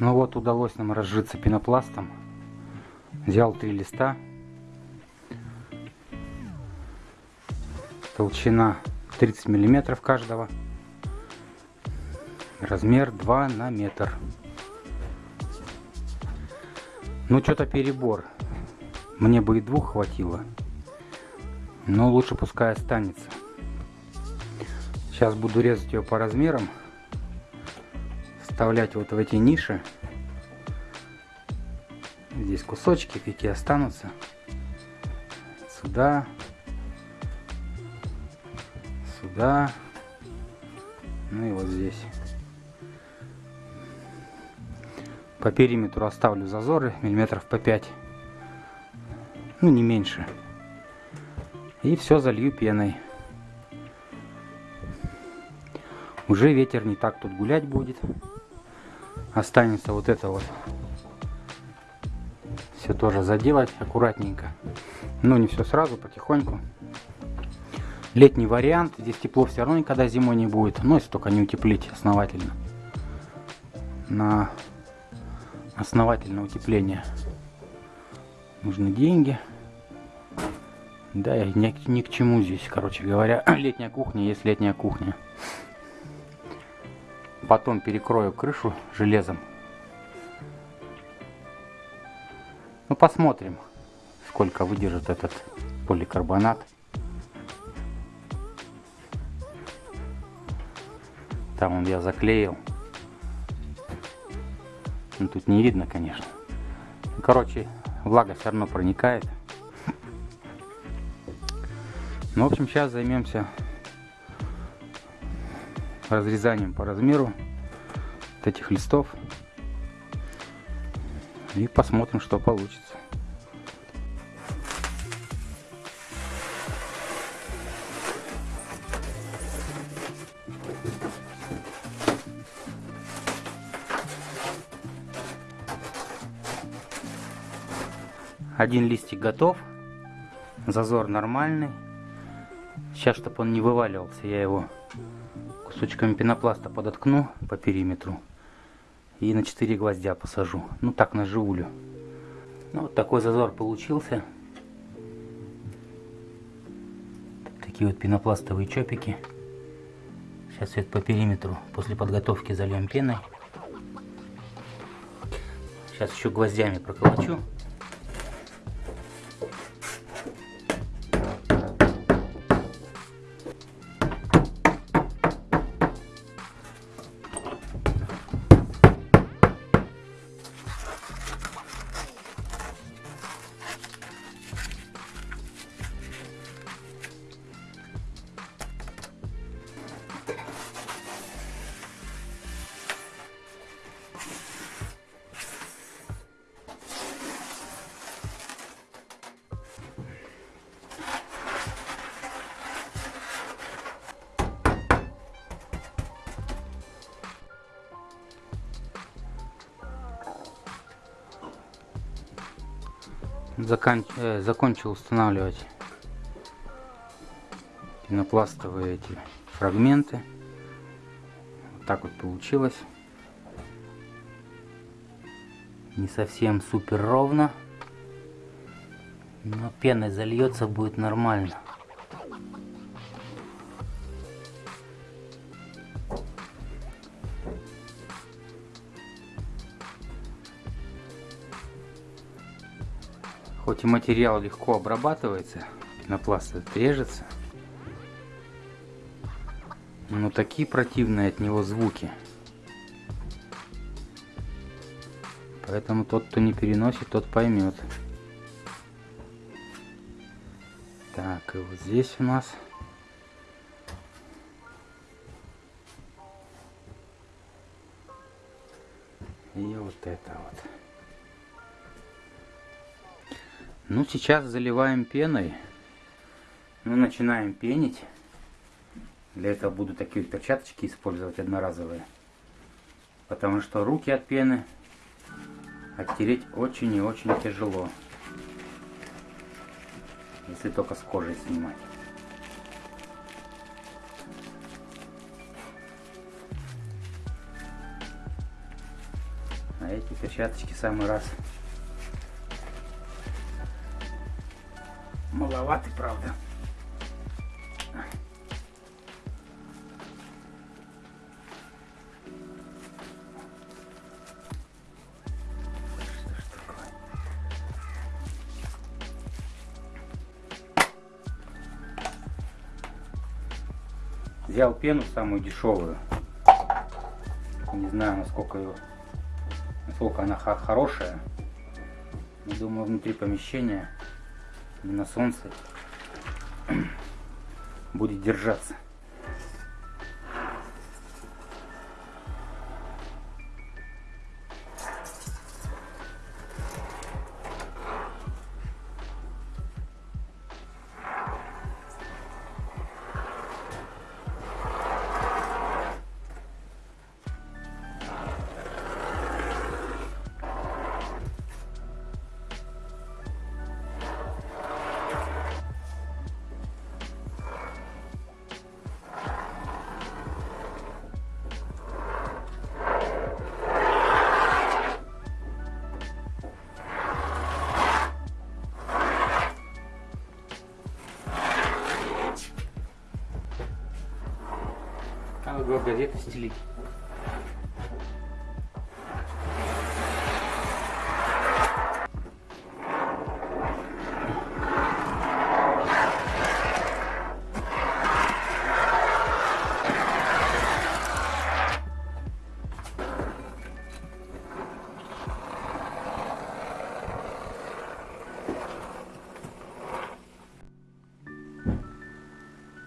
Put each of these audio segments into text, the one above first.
Ну вот, удалось нам разжиться пенопластом. Взял три листа. Толщина 30 миллиметров каждого. Размер 2 на метр. Ну, что-то перебор. Мне бы и двух хватило. Но лучше пускай останется. Сейчас буду резать ее по размерам. Вставлять вот в эти ниши. Здесь кусочки какие останутся. Сюда. Сюда. Ну и вот здесь. По периметру оставлю зазоры миллиметров по 5. Ну, не меньше. И все залью пеной. Уже ветер не так тут гулять будет. Останется вот это вот. Все тоже заделать аккуратненько. Но не все сразу, потихоньку. Летний вариант. Здесь тепло все равно никогда зимой не будет. Но если только не утеплить основательно. На основательное утепление нужны деньги. Да, и ни к чему здесь, короче говоря. Летняя кухня есть летняя кухня. Потом перекрою крышу железом. Ну, посмотрим, сколько выдержит этот поликарбонат. Там он я заклеил. Ну, тут не видно, конечно. Короче, влага все равно проникает. Ну, в общем, сейчас займемся разрезанием по размеру вот этих листов. И посмотрим, что получится. Один листик готов. Зазор нормальный. Сейчас, чтобы он не вываливался, я его кусочками пенопласта подоткну по периметру. И на 4 гвоздя посажу. Ну так, на живулю. Ну, вот такой зазор получился. Такие вот пенопластовые чопики. Сейчас все по периметру после подготовки зальем пеной. Сейчас еще гвоздями проколочу. Закан... э, закончил устанавливать пенопластовые эти фрагменты. Вот так вот получилось. Не совсем супер ровно. Но пеной зальется будет нормально. Хоть и материал легко обрабатывается, пенопласт режется, но такие противные от него звуки. Поэтому тот, кто не переносит, тот поймет. Так, и вот здесь у нас и вот это вот. Ну, сейчас заливаем пеной. Мы начинаем пенить. Для этого буду такие перчаточки использовать одноразовые. Потому что руки от пены оттереть очень и очень тяжело. Если только с кожей снимать. А эти перчаточки самый раз. Маловаты, правда. Взял пену самую дешевую. Не знаю, насколько, ее, насколько она хорошая. Думаю, внутри помещения, на солнце, будет держаться. Надо было газеты стелить.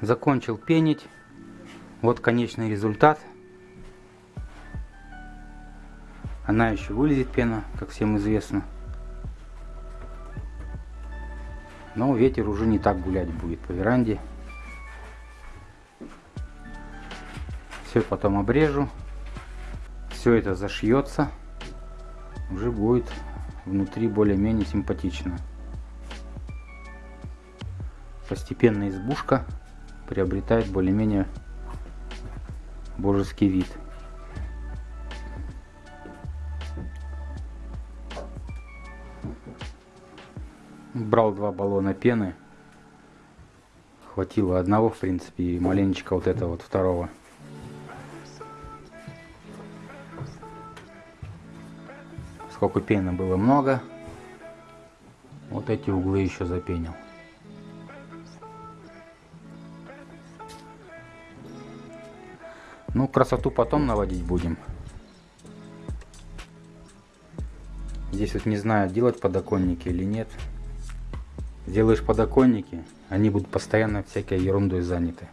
Закончил пенить. Вот конечный результат. Она еще вылезет пена, как всем известно. Но ветер уже не так гулять будет по веранде. Все потом обрежу. Все это зашьется. Уже будет внутри более-менее симпатично. Постепенно избушка приобретает более-менее божеский вид. Брал два баллона пены. Хватило одного, в принципе, и маленечко вот этого вот второго. Сколько пены было много. Вот эти углы еще запенил. Ну, красоту потом наводить будем. Здесь вот не знаю, делать подоконники или нет. Сделаешь подоконники, они будут постоянно всякой ерундой заняты.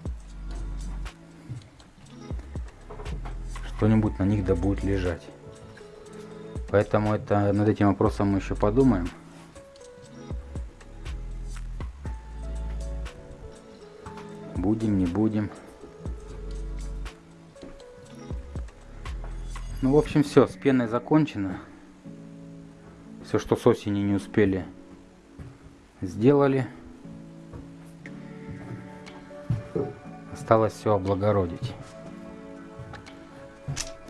Что-нибудь на них да будет лежать. Поэтому это над этим вопросом мы еще подумаем. Будем, не будем. Ну, в общем, все, с пеной закончено. Все, что с осени не успели, сделали. Осталось все облагородить.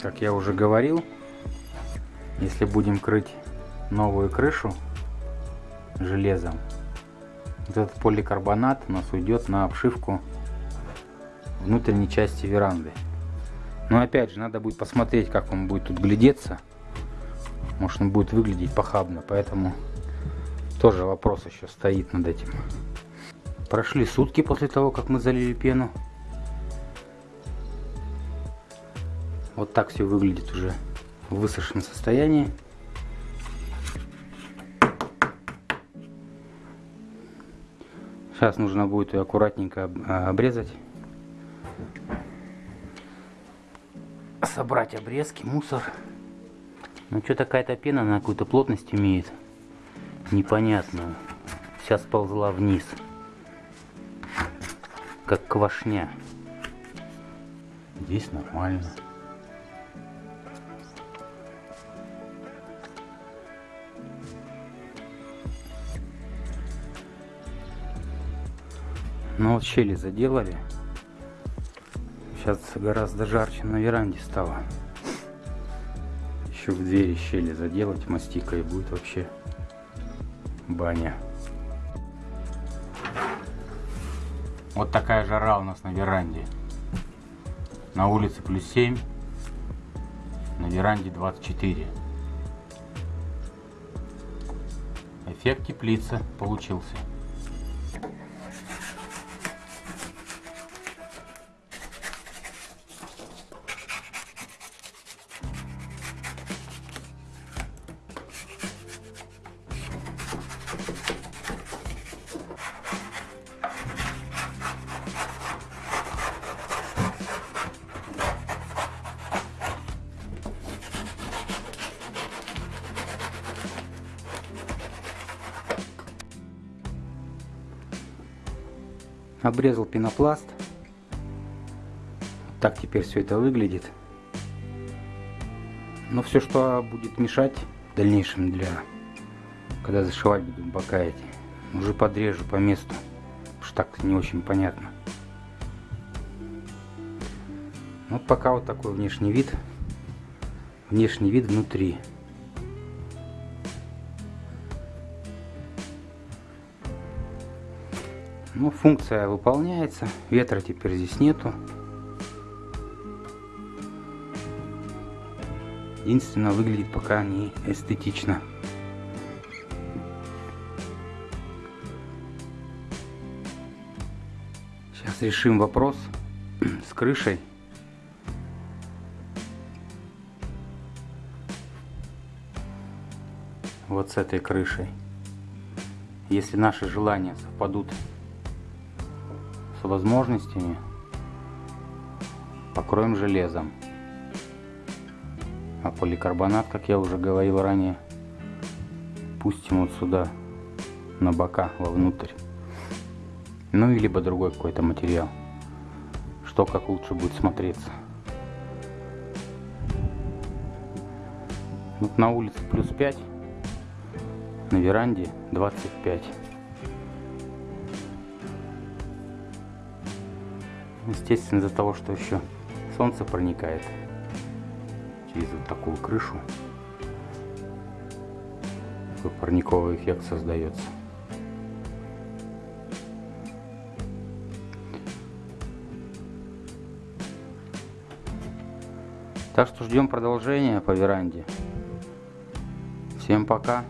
Как я уже говорил, если будем крыть новую крышу железом, вот этот поликарбонат у нас уйдет на обшивку внутренней части веранды. Но опять же, надо будет посмотреть, как он будет тут глядеться. Может он будет выглядеть похабно, поэтому тоже вопрос еще стоит над этим. Прошли сутки после того, как мы залили пену. Вот так все выглядит уже в высохшем состоянии. Сейчас нужно будет ее аккуратненько обрезать. Собрать обрезки, мусор. Ну что такая-то пена на какую-то плотность имеет. Непонятную. Сейчас ползла вниз. Как квашня. Здесь нормально. Ну вот щели заделали. Сейчас гораздо жарче на веранде стало. Еще в двери щели заделать мастикой и будет вообще баня. Вот такая жара у нас на веранде. На улице плюс 7, на веранде 24. Эффект теплицы получился. Обрезал пенопласт. Так теперь все это выглядит. Но все, что будет мешать в дальнейшем для... Когда зашивать буду бока эти, уже подрежу по месту. Что так не очень понятно. Вот пока вот такой внешний вид. Внешний вид внутри. Ну, функция выполняется. Ветра теперь здесь нету. Единственное, выглядит пока не эстетично. Сейчас решим вопрос с крышей. Вот с этой крышей. Если наши желания совпадут с возможностями покроем железом. А поликарбонат, как я уже говорил ранее, пустим вот сюда, на бока, вовнутрь. Ну, и либо другой какой-то материал. Что как лучше будет смотреться. Вот на улице плюс 5, на веранде 25. Естественно, из-за того, что еще солнце проникает через вот такую крышу, такой парниковый эффект создается. Так что ждем продолжения по веранде. Всем пока.